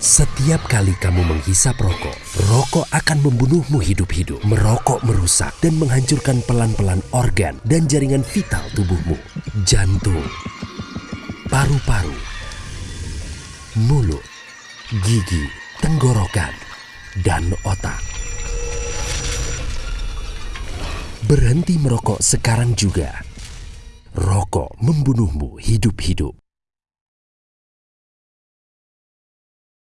Setiap kali kamu menghisap rokok, rokok akan membunuhmu hidup-hidup. Merokok merusak dan menghancurkan pelan-pelan organ dan jaringan vital tubuhmu. Jantung, paru-paru, mulut, gigi, tenggorokan, dan otak. Berhenti merokok sekarang juga. Rokok membunuhmu hidup-hidup.